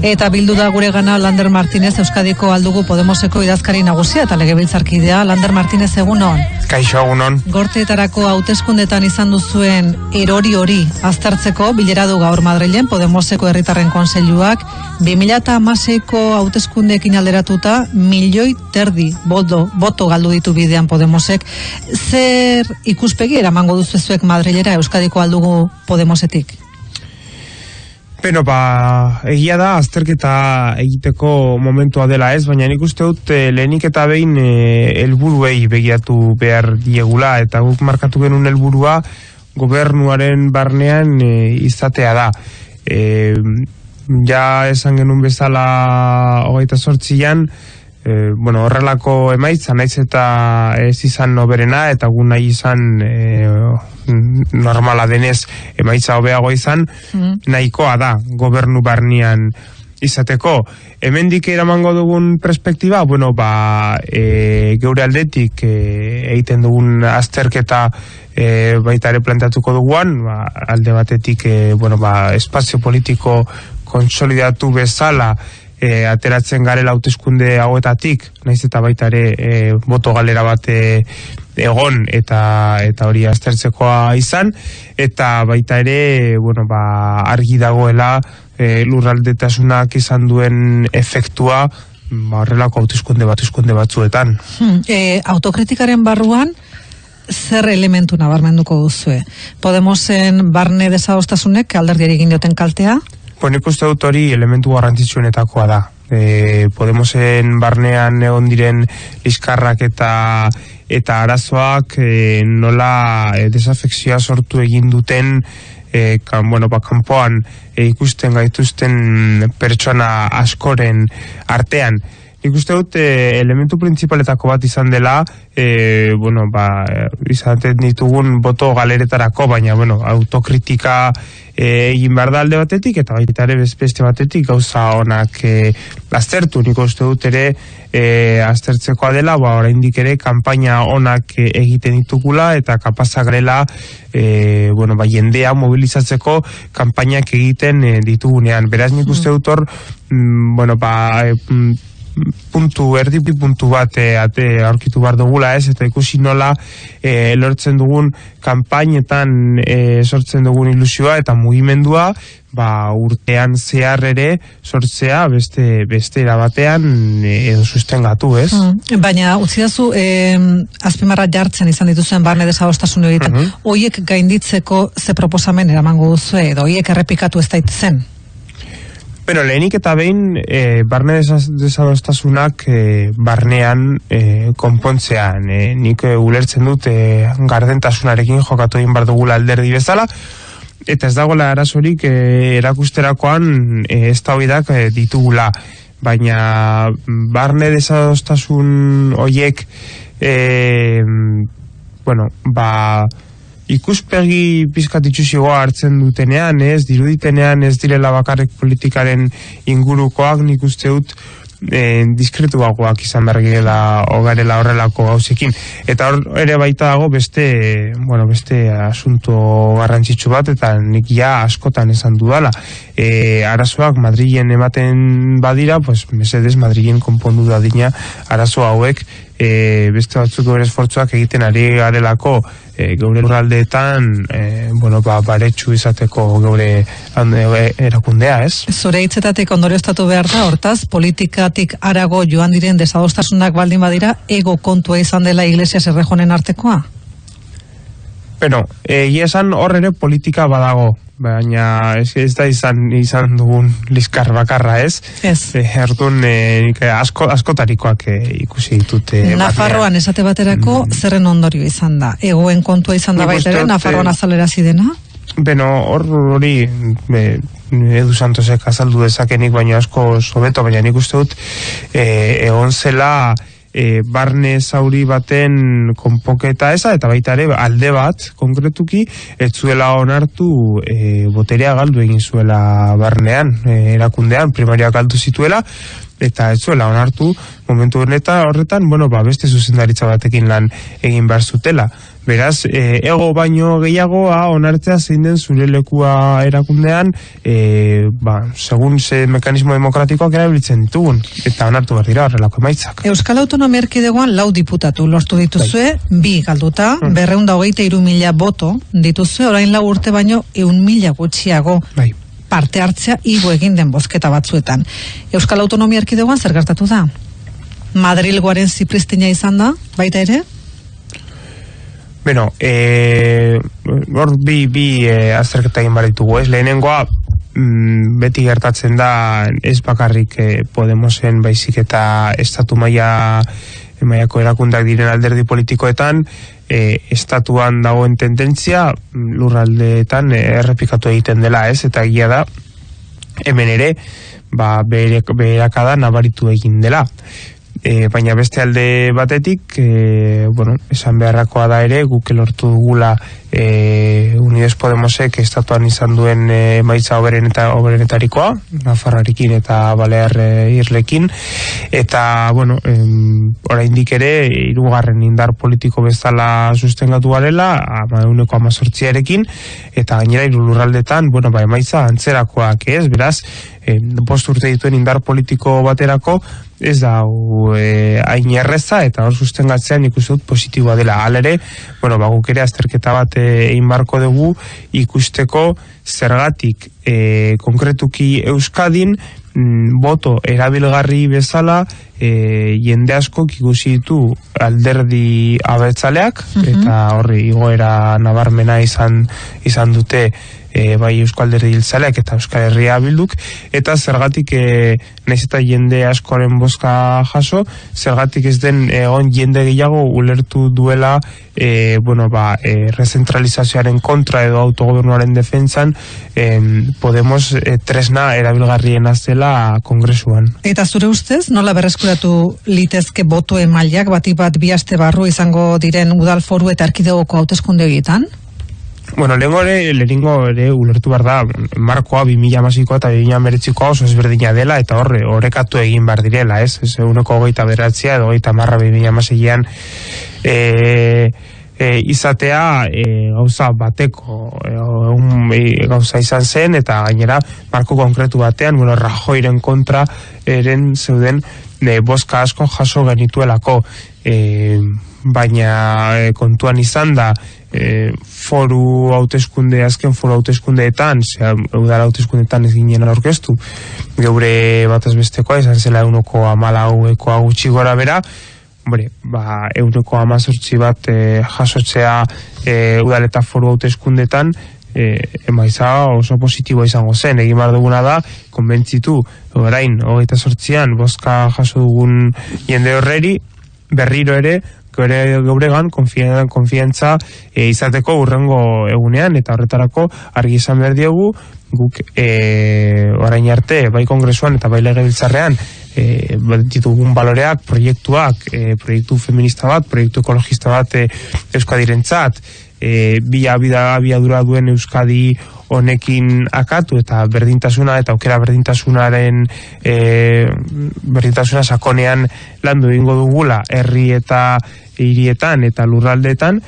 Eta bildu da gure gana Lander Martinez Euskadiko aldugu Podemoseko idazkari nagusia eta legebiltzarkidea Lander Martinez egunon. Kaixo egunon. Gorteetarako hauteskundetan izan duzuen erori hori aztertzeko bilera du gaur Madrilen Podemoseko herritarren konseiluak 2016ko hauteskundeekin alderatuta milioi terdi bodo, boto galdu ditu bidean Podemosek. Zer ikuspegi eramango duzuezuek Madrilera Euskadiko aldugu Podemosetik? Beno, ba, egia da, azterketa egiteko momentua dela ez, baina nik uste dut e, lehenik eta behin e, helburuei begiatu behar diegula, eta guk markatu genuen helburua gobernuaren barnean e, izatea da. E, ja esan genuen bezala hogeita sortzian, e, bueno, horrelako emaitza naiz eta ez izan noberena eta gu nahi izan e, normala denez emaitza hobeago izan mm. nahikoa da gobernu barnian izateko hemendik eramango dugun perspektiba bueno ba e, geure aldetik e, egiten dugun azterketa e, baita ere planteatuko duguan ba, alde batetik e, bueno ba espazio politiko konsolidatu bezala e, ateratzen garela hauteskunde hauetatik, naiz eta baita ere e, boto galera bat e, egon eta eta hori aztertzekoa izan eta baita ere bueno, ba, argi dagoela e, lurraldetasunak izan duen efektua ba, horrelako hauteskunde bat batzuetan. Hmm, e, autokritikaren barruan zer elementu nabarmenduko duzue? Podemosen barne desadostasunek alderdiari egin dioten kaltea? Bueno, uste dut hori elementu garrantzitsuenetakoa da. E, Podemosen barnean egon diren liskarrak eta eta arazoak e, nola e, desafekzioa sortu egin duten e, kan, bueno, ba, kanpoan e, ikusten gaituzten pertsona askoren artean. Nik uste dut e, elementu printsipaletako bat izan dela, e, bueno, ba, izaten ditugun boto galeretarako, baina, bueno, autokritika e, egin behar da alde batetik, eta baita ere beste batetik gauza honak e, aztertu, nik uste dut ere e, aztertzekoa dela, ba, oraindik ere kanpaina honak e, egiten ditugula, eta kapazak grela, e, bueno, ba, jendea mobilizatzeko kanpainak egiten e, ditugunean. Beraz, nik uste dut hor, mm, bueno, ba, e, puntu erdi puntu bat e, ate aurkitu bar dugula ez eta ikusi nola e, lortzen dugun kanpainetan e, sortzen dugun ilusioa eta mugimendua ba, urtean zehar ere sortzea beste beste batean edo sustengatu, ez? Mm, baina utzi dazu eh, azpimarra jartzen izan dituzuen barne desadostasun egiten. Mm Oiek gainditzeko ze proposamen eramango duzu edo oiek errepikatu ez daitezen? Bueno, lehenik eta behin e, barne desadostasunak e, barnean e, konpontzean. E, nik e, ulertzen dut e, gardentasunarekin jokatu egin bar dugula alderdi bezala, eta ez dagoela arazorik e, erakusterakoan e, ez da e, ditugula. Baina barne desadostasun oiek e, bueno, ba ikuspegi pizkat itxusigoa hartzen dutenean, ez, diruditenean ez direla bakarrik politikaren ingurukoak nik uste dut e, diskretuagoak izan bergela ogarela horrelako gauzekin. Eta hor ere baita dago beste, bueno, beste asunto garrantzitsu bat, eta nik ja askotan esan dudala. E, arazoak Madrilen ematen badira, pues, mesedes Madrilen konpondu da dina arazo hauek, e, beste batzuk bere esfortzuak egiten ari garelako e, geure lurraldeetan e, bueno, ba, baretsu izateko geure e, erakundea, ez? Zure hitzetatik ondorioztatu behar da, hortaz, politikatik arago joan diren desadostasunak baldin badira, ego kontua izan dela iglesia zerrejonen artekoa? Bueno, egia esan hor ere politika badago, baina ez, ez da izan izan dugun liskar bakarra, ez? Ez. E, erdun e, asko, askotarikoak e, ikusi ditute. Nafarroan esate baterako mm. zerren ondorio izan da? Egoen kontua izan da baitere, Nafarroan azalera zidena? Beno, hor hori Edu Santosek azaldu dezakenik, baina asko sobeto, baina nik uste dut e, egon zela e, barne zauri baten konpoketa eza, eta baita ere alde bat, konkretuki, ez zuela onartu e, boterea galdu egin zuela barnean, e, erakundean, primaria galdu zituela, eta ez zuela onartu momentu horreta horretan, bueno, ba, beste zuzendaritza batekin lan egin behar zutela. Beraz, e, ego baino gehiagoa onartzea zein den zure lekua erakundean, e, ba, segun ze mekanismo demokratikoak erabiltzen ditugun, eta onartu behar dira horrelako emaitzak. Euskal Autonomia Erkidegoan lau diputatu lortu dituzue, bai. bi galduta, hmm. berreunda hogeita iru mila boto dituzue, orain lau urte baino eun mila gutxiago. Bai parte hartzea igo egin den bozketa batzuetan. Euskal Autonomia Erkidegoan zer gertatu da? Madrilgoaren zipristina izan da, baita ere? Bueno, eh, hor bi, bi eh, azterketa egin baritugu, ez? Lehenengoa, mm, beti gertatzen da ez bakarrik eh, Podemosen baizik eta estatu maia maiako erakundak diren alderdi politikoetan eh, estatuan dagoen tendentzia lurraldeetan eh, errepikatu egiten dela ez eta egia da hemen ere ba, berakada nabaritu egin dela e, baina beste alde batetik e, bueno, esan beharrakoa da ere guk lortu dugula e, Unides Podemosek estatuan izan duen e, maitza oberen eta oberenetarikoa Nafarrarekin eta Balear e, Irlekin. Eta bueno em, oraindik ere hirugarren indar politiko bezala sustengatu garela ama euneko amazortziarekin eta gainera irulurraldetan bueno, ba, emaitza antzerakoak ez, beraz e, post urte dituen indar politiko baterako ez da e, hain erreza eta hor sustengatzean ikusten dut positiboa dela. Alere, bueno, baguk ere azterketa bat egin barko dugu ikusteko zergatik e, konkretuki Euskadin mm, boto erabilgarri bezala e, jende asko ikusi ditu alderdi abertzaleak mhm. eta horri igoera nabarmena izan izan dute e, bai Euskal Derri Hiltzaleak eta Euskal Herria bilduk, eta zergatik e, naiz eta jende askoren bozka jaso, zergatik ez den egon jende gehiago ulertu duela e, bueno, ba, e, rezentralizazioaren kontra edo autogobernuaren defentzan e, Podemos e, tresna erabilgarrien azela kongresuan. Eta zure ustez, nola berreskuratu litezke boto emailak batik bat bihaste barru izango diren udal foru eta arkidegoko hauteskunde egietan? Bueno, lehenko ere, lehenko ere ulertu behar da, markoa 2000 amazikoa eta 2000 ameretzikoa oso ezberdina dela, eta horre, horrekatu egin behar direla, ez? Ez uneko goita beratzea, edo goita marra 2000 amazikian e, e, izatea e, gauza bateko e, un, e, gauza izan zen, eta gainera, marko konkretu batean, bueno, rajoiren kontra eren zeuden e, boska asko jaso genituelako, e, baina e, kontuan izan da, e, foru hauteskunde azken foru hauteskundeetan zera udara hauteskundeetan ez ginen aurkeztu geure bataz bestekoa izan zela eunoko amala hauekoa gutxi gora bera Hombre, ba, euneko amazortzi bat e, jasotzea e, udaleta foru hauteskundetan e, emaiza oso positiboa izango zen. Egin bar duguna da, konbentzitu orain, hogeita sortzian boska jaso dugun jende horreri berriro ere gure geuregan konfiantza e, izateko urrengo egunean eta horretarako argi izan behar diegu guk e, orain arte bai kongresuan eta bai legebiltzarrean e, ditugun baloreak, proiektuak e, proiektu feminista bat, proiektu ekologista bat e, Euskadirentzat e, bi abiadura duen Euskadi honekin akatu eta berdintasuna eta aukera berdintasunaren e, berdintasuna sakonean landu egingo dugula herri eta hirietan eta lurraldeetan.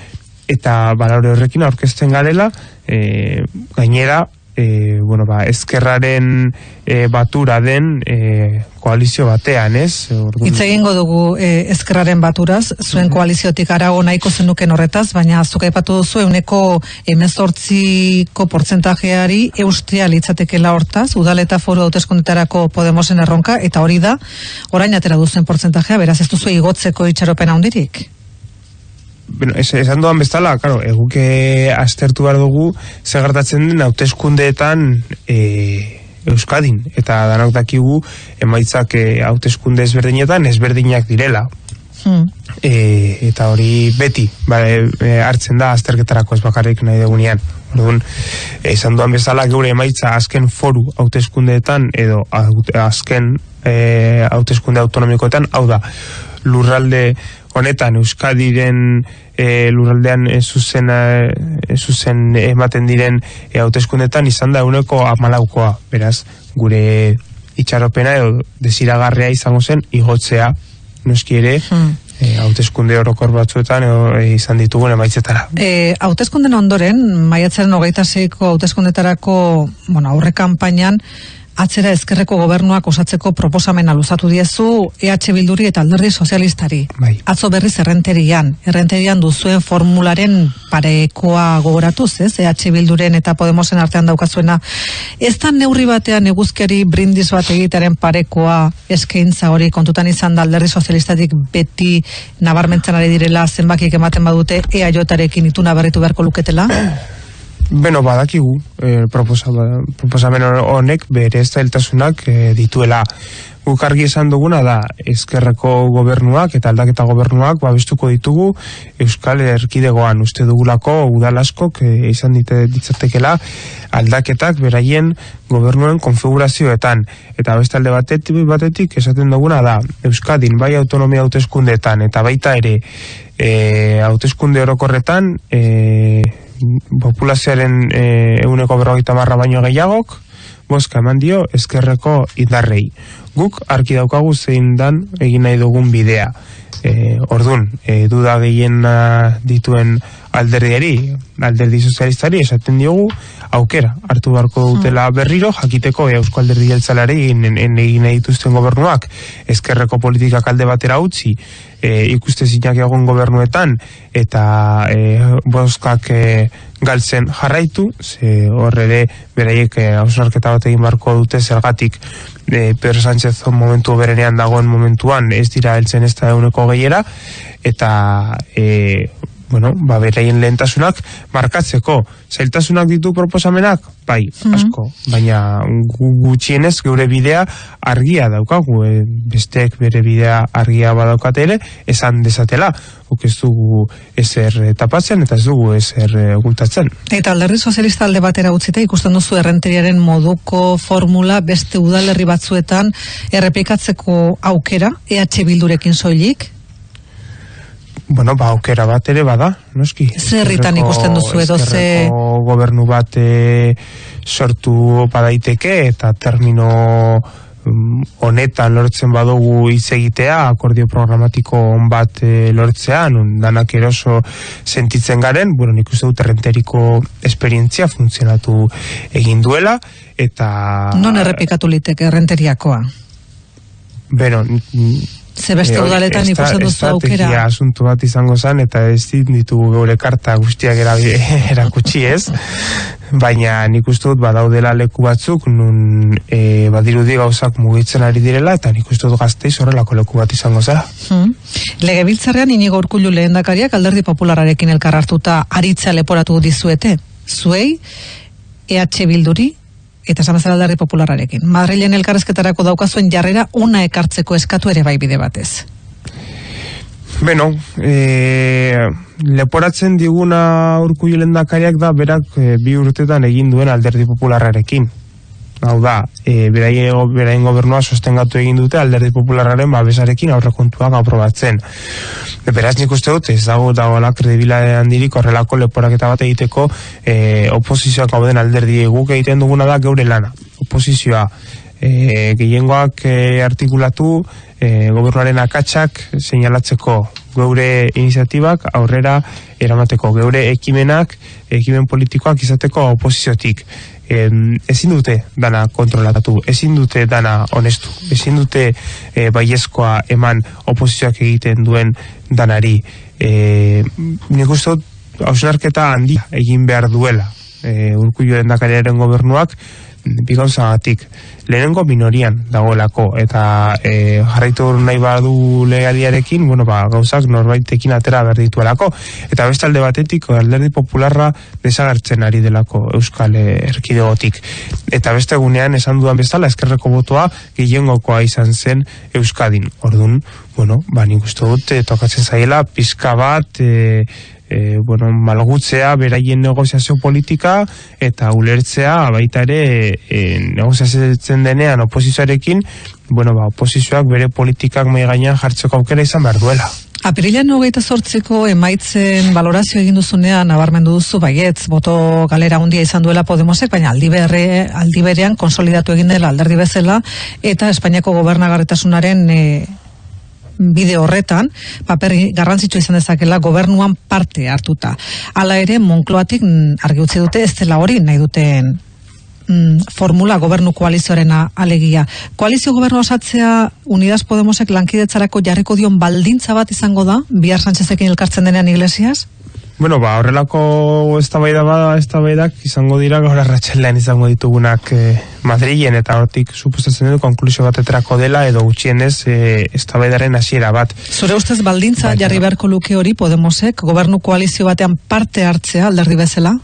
Eta balore horrekin aurkezten garela e, gainera e, bueno, ba, ezkerraren e, batura den e, koalizio batean, ez? Hitz egingo dugu e, ezkerraren baturaz, zuen mm koaliziotik arago nahiko zenuken horretaz, baina zuka epatu duzu euneko emezortziko portzentajeari eustea litzatekela hortaz, udal eta foru hauteskundetarako Podemosen erronka, eta hori da, orain atera duzen portzentajea, beraz ez duzu igotzeko itxaropena hundirik? Bueno, es, esan duan bestala, claro, eguke astertu behar dugu, segartatzen den hauteskundeetan e, Euskadin, eta danok dakigu emaitzak e, hauteskunde ezberdinetan ezberdinak direla. Hmm. E, eta hori beti ba, e, hartzen da azterketarako ez bakarrik nahi dugunean. Orduan, esan duan bezala geure emaitza azken foru hauteskundeetan edo azken e, hauteskunde autonomikoetan, hau da, lurralde honetan Euskadiren e, lurraldean ez zuzen, e, zuzen ematen diren e, hauteskundetan izan da uneko amalaukoa, beraz, gure itxaropena edo desiragarria izango zen igotzea noski ere hmm. e, hauteskunde orokor batzuetan e, izan ditugun emaitzetara. E, hauteskunden ondoren, maiatzaren hogeita zeiko hauteskundetarako bueno, aurre kampainan, atzera ezkerreko gobernuak osatzeko proposamena luzatu diezu EH Bilduri eta Alderdi Sozialistari. Bai. Atzo berriz errenterian, errenterian duzuen formularen parekoa gogoratuz, ez? EH Bilduren eta Podemosen artean daukazuena. Ez da neurri batean eguzkiari brindis bat egitaren parekoa eskaintza hori kontutan izan da Alderdi Sozialistatik beti nabarmentzen ari direla zenbakik ematen badute EAJarekin ituna berritu beharko luketela? Beno, badakigu, e, proposamen honek bere zailtasunak e, dituela. Guk argi esan duguna da, ezkerreko gobernuak eta aldaketa gobernuak babestuko ditugu Euskal Erkidegoan uste dugulako udalaskok e, izan dite ditzatekela aldaketak beraien gobernuen konfigurazioetan. Eta beste alde batetik, batetik esaten duguna da, Euskadin bai autonomia hauteskundeetan eta baita ere e, hauteskunde orokorretan e, populazioaren e, euneko berrogeita marra baino gehiagok, boska eman dio ezkerreko indarrei. Guk arki daukagu zein dan egin nahi dugun bidea. E, ordun, e, duda gehien dituen alderdiari, alderdi sozialistari, esaten diogu, aukera, hartu beharko dutela berriro, jakiteko e, Eusko Alderdi Jeltzalari egin dituzten gobernuak, ezkerreko politikak alde batera utzi, e, ikuste zinak egon gobernuetan eta e, boskak e, galtzen jarraitu, ze horre ere beraiek e, bat egin barko dute zergatik e, Pedro Sánchez momentu berenean dagoen momentuan ez dira heltzen ez da eguneko gehiera. Eta e, bueno, ba, beraien lehentasunak markatzeko. Zailtasunak ditu proposamenak? Bai, mhm. asko. Baina gutxienez geure bidea argia daukagu. E, besteek bere bidea argia badaukate ere, esan desatela. Huk ez dugu ezer tapatzen eta ez dugu ezer gultatzen. Eta alderri sozialista alde batera utzita ikusten duzu errenteriaren moduko formula beste udalerri batzuetan errepikatzeko aukera EH Bildurekin soilik? Bueno, ba, aukera bat ere bada, noski. Zerritan ikusten duzu edo ze... gobernu bat e, sortu badaiteke eta termino um, honetan lortzen badugu hitz egitea, akordio programatiko on bat e, lortzean, un, danak eroso sentitzen garen, bueno, nik uste dut errenteriko esperientzia funtzionatu egin duela, eta... Non errepikatu liteke errenteriakoa? Beno, Ze beste udaletan ikusten duzu aukera. Asuntu bat izango zen, eta ez ditugu geure karta guztiak erakutsi ez. Baina nik uste dut badaudela leku batzuk, nun e, badirudi gauzak mugitzen ari direla, eta nik uste dut gazteiz horrelako leku bat izango zera. Hmm. Lege biltzarrean inigo urkullu lehen dakariak alderdi populararekin elkar hartuta aritza leporatu dizuete. Zuei, EH Bilduri, eta samazara aldarri populararekin. Madrilen elkarrezketarako daukazuen jarrera una ekartzeko eskatu ere bai bide batez. Beno, e, leporatzen diguna urku dakariak da berak e, bi urtetan egin duen alderdi populararekin hau da, e, beraien, beraien gobernua sostengatu egin dute alderdi populararen babesarekin aurrekontuak aprobatzen. Beraz nik uste dut, ez dago dagoela kredibila handirik horrelako leporaketa bat egiteko e, oposizioak hau den alderdi guk egiten duguna da geure lana. Oposizioa e, gehiengoak e, artikulatu e, gobernuaren akatsak seinalatzeko geure iniziatibak aurrera eramateko geure ekimenak, ekimen politikoak izateko oposiziotik em, ezin dute dana kontrolatatu, ezin dute dana honestu, ezin dute e, baiezkoa eman oposizioak egiten duen danari. E, nik uste hausnarketa handi egin behar duela e, den gobernuak, bi lehenengo minorian dagoelako eta e, jarraitu nahi badu legaliarekin, bueno, ba, gauzak norbaitekin atera berdituelako eta bestalde batetik alderdi popularra desagertzen ari delako Euskal Erkidegotik. Eta beste egunean esan dudan bezala eskerreko botoa gehiengokoa izan zen Euskadin, ordun bueno, ba, nik uste dut, e, tokatzen zaiela pizka bat, e, e, bueno, malgutzea beraien negoziazio politika eta ulertzea baita ere e, negoziatzen denean oposizioarekin, bueno, ba, oposizioak bere politikak mai gainean jartzeko aukera izan behar duela. Apirilean hogeita sortzeko emaitzen valorazio egin duzunean nabarmendu duzu baietz, boto galera hundia izan duela Podemosek, baina aldi, berre, aldi berean konsolidatu egin dela alderdi bezala eta Espainiako gobernagarretasunaren e, bide horretan, paper garrantzitsu izan dezakela gobernuan parte hartuta. Hala ere, Monkloatik mm, argi utzi dute ez dela hori nahi duten mm, formula gobernu koalizioarena alegia. Koalizio gobernu osatzea Unidas Podemosek lankidetzarako jarriko dion baldintza bat izango da, bihar Sánchezekin elkartzen denean iglesias? Bueno, ba, horrelako eztabaida bada eztabaidak izango dira gaur arratsalean izango ditugunak e, Madrilen eta hortik suposatzen dut konklusio bateterako dela edo gutxienez e, eztabaidaren hasiera bat. Zure ustez baldintza jarri beharko luke hori Podemosek gobernu koalizio batean parte hartzea alderdi bezala?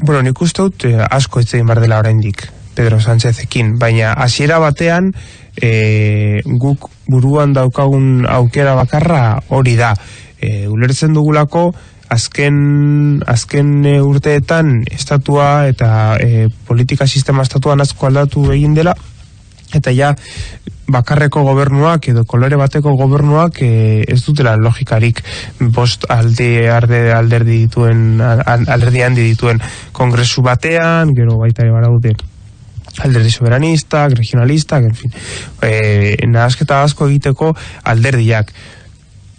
Bueno, nik uste dut eh, asko ez egin bar dela oraindik Pedro Sánchezekin, baina hasiera batean e, guk buruan daukagun aukera bakarra hori da. E, ulertzen dugulako azken, azken e, urteetan estatua eta e, politika sistema estatuan asko aldatu egin dela eta ja bakarreko gobernuak edo kolore bateko gobernuak e, ez dutela logikarik bost alde arde alderdi dituen alderdi handi dituen kongresu batean, gero baita ere baraude alderdi soberanista, regionalista, en fin, e, nahazketa asko egiteko alderdiak.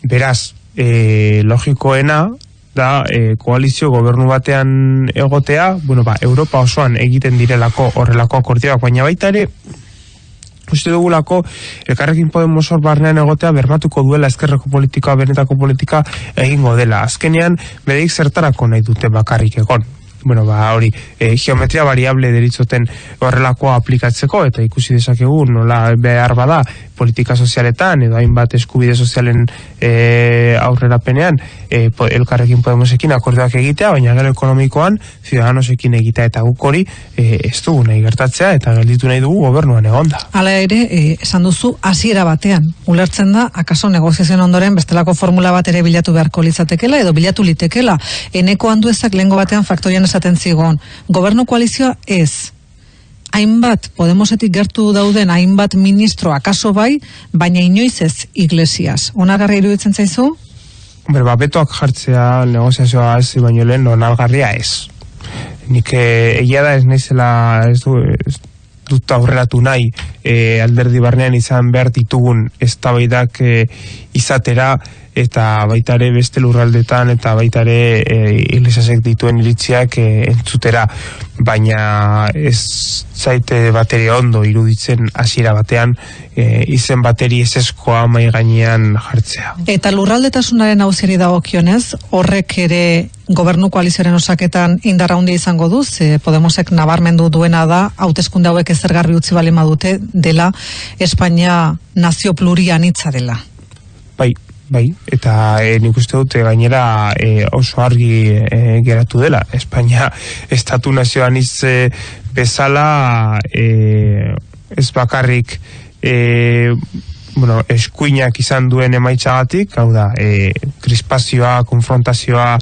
Beraz, e, logikoena da e, koalizio gobernu batean egotea, bueno, ba, Europa osoan egiten direlako horrelako akordioak, baina baita ere uste dugulako elkarrekin Podemos hor barnean egotea bermatuko duela ezkerreko politika, benetako politika egingo dela. Azkenean, bedeik zertarako nahi dute bakarrik egon. Bueno, ba, hori, e, geometria variable deritzoten horrelakoa aplikatzeko, eta ikusi dezakegu nola behar bada politika sozialetan edo hainbat eskubide sozialen e, aurrerapenean e, po, elkarrekin Podemosekin akordioak egitea, baina gero ekonomikoan ciudadanosekin egitea eta guk hori e, ez dugu nahi gertatzea eta gelditu nahi dugu gobernuan egonda. Hala ere, e, esan duzu, hasiera batean, ulertzen da, akaso negoziazioen ondoren bestelako formula bat ere bilatu beharko litzatekela edo bilatu litekela. Eneko handu ezak lehengo batean faktorian esaten zigon. Gobernu koalizioa ez, hainbat Podemosetik gertu dauden hainbat ministro akaso bai, baina inoiz ez iglesias. Onargarria iruditzen zaizu? Hombre, ba, betoak jartzea negoziazioa ez baino lehen onargarria ez. Nik eh, egia da ez naizela ez du, ez dut aurreratu nahi e, alderdi barnean izan behar ditugun eztabaidak e, izatera eta baita ere beste lurraldetan eta baita ere e, dituen iritziak e, entzutera baina ez zaite bateri ondo iruditzen hasiera batean e, izen bateri ez eskoa mai gainean jartzea. Eta lurraldetasunaren hauzeri dagokionez horrek ere gobernu koalizioaren osaketan indarra handia izango du, ze Podemosek nabarmendu duena da, hauteskunde hauek ezer garbi utzi bali madute dela Espainia nazio plurianitza dela. Bai, bai, eta e, nik uste dute gainera e, oso argi e, geratu dela. Espainia estatu nazioan izze bezala e, ez bakarrik e, bueno, eskuinak izan duen emaitzagatik, hau da, e, krispazioa, konfrontazioa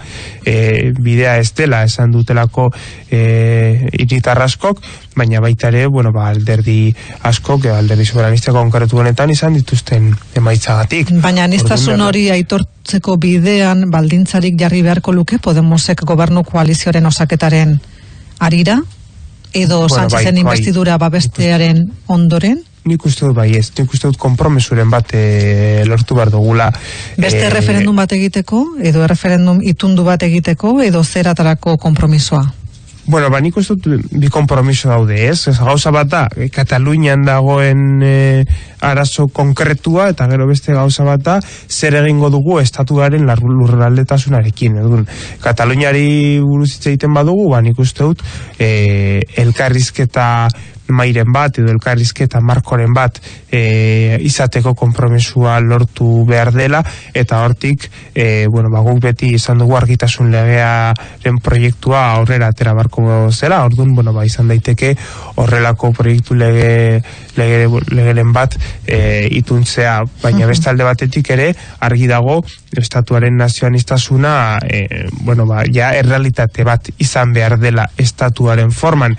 e, bidea ez dela, esan dutelako e, iritarraskok, baina baita ere, bueno, ba, alderdi askok, e, alderdi soberanista konkretu honetan izan dituzten emaitzagatik. Baina niztasun hori aitortzeko bidean baldintzarik jarri beharko luke, Podemosek gobernu koalizioaren osaketaren arira? Edo bueno, Sánchezen bai, bai. investidura bai, babestearen ondoren? nik uste dut bai ez, nik uste dut kompromesuren bat e, lortu behar dugula. Beste e, referendum bat egiteko, edo referendum itundu bat egiteko, edo zeratarako kompromisoa? Bueno, ba, nik uste dut bi kompromiso daude, ez? Ez gauza bat da, e, Katalunian dagoen e, arazo konkretua, eta gero beste gauza bat da, zer egingo dugu estatuaren lurraldetasunarekin. Edun, Kataluniari buruz egiten badugu, ba, nik uste dut, e, elkarrizketa mairen bat edo elkarrizketa markoren bat e, izateko konpromesua lortu behar dela. Eta hortik e, bueno, ba, guk beti izan dugu argitasun legearen proiektua aurrera atera barko zela, orduan bueno, ba, izan daiteke horrelako proiektu lege, lege, legeren bat e, ituntzea, baina beste alde batetik ere argi dago estatuaren nazioanistasuna e, bueno, ba, ja errealitate bat izan behar dela estatuaren forman.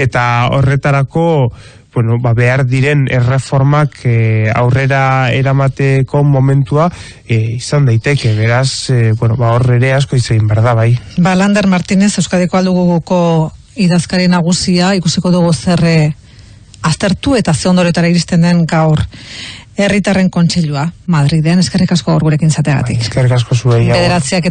Eta horretarako bueno, ba, behar diren erreformak e, aurrera eramateko momentua e, izan daiteke, beraz, e, bueno, ba, horre asko izan berda, bai. Ba, Lander Martínez, Euskadiko alduguko idazkari nagusia, ikusiko dugu zerre aztertu eta ze ondoretara iristen den gaur. Herritarren kontseilua Madriden eskerrik asko gaur gurekin zateagatik. Eskerrik asko zuei. Bederatziak